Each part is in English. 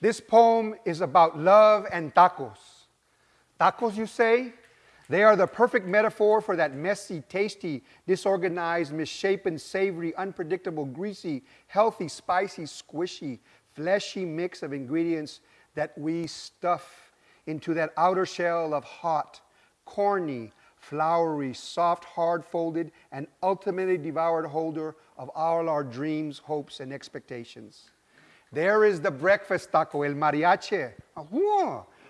This poem is about love and tacos. Tacos, you say? They are the perfect metaphor for that messy, tasty, disorganized, misshapen, savory, unpredictable, greasy, healthy, spicy, squishy, fleshy mix of ingredients that we stuff into that outer shell of hot, corny, flowery, soft, hard folded, and ultimately devoured holder of all our dreams, hopes, and expectations. There is the breakfast taco, el mariachi,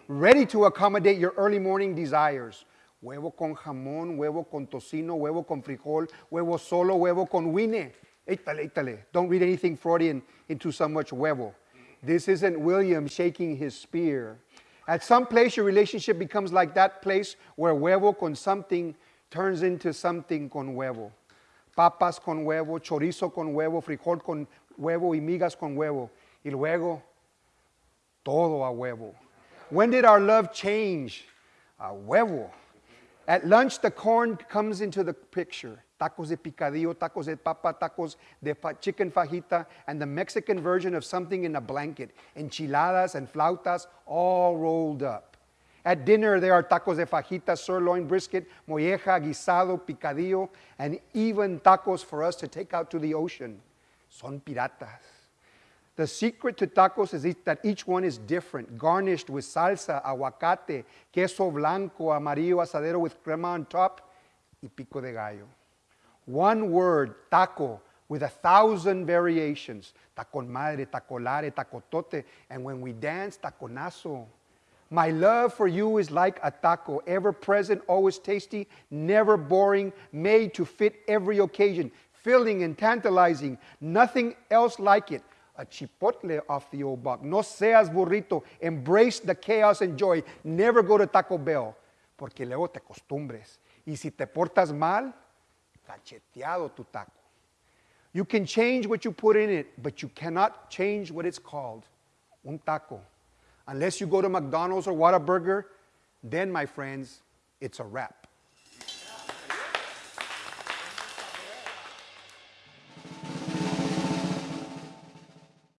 ready to accommodate your early morning desires huevo con jamón, huevo con tocino, huevo con frijol, huevo solo, huevo con huine. Étale, étale. Don't read anything Freudian into so much huevo. This isn't William shaking his spear. At some place, your relationship becomes like that place where huevo con something turns into something con huevo. Papas con huevo, chorizo con huevo, frijol con huevo y migas con huevo. Y luego, todo a huevo. When did our love change? A huevo. At lunch, the corn comes into the picture. Tacos de picadillo, tacos de papa, tacos de chicken fajita, and the Mexican version of something in a blanket. Enchiladas and flautas all rolled up. At dinner, there are tacos de fajita, sirloin, brisket, molleja, guisado, picadillo, and even tacos for us to take out to the ocean. Son piratas. The secret to tacos is that each one is different, garnished with salsa, aguacate, queso blanco, amarillo, asadero with crema on top, y pico de gallo. One word, taco, with a thousand variations. Taco madre, tacolare, tacotote, and when we dance, taconazo. My love for you is like a taco, ever present, always tasty, never boring, made to fit every occasion, filling and tantalizing, nothing else like it a chipotle off the old block. No seas burrito. Embrace the chaos and joy. Never go to Taco Bell, porque luego te acostumbres. Y si te portas mal, cacheteado tu taco. You can change what you put in it, but you cannot change what it's called. Un taco. Unless you go to McDonald's or Whataburger, then, my friends, it's a wrap.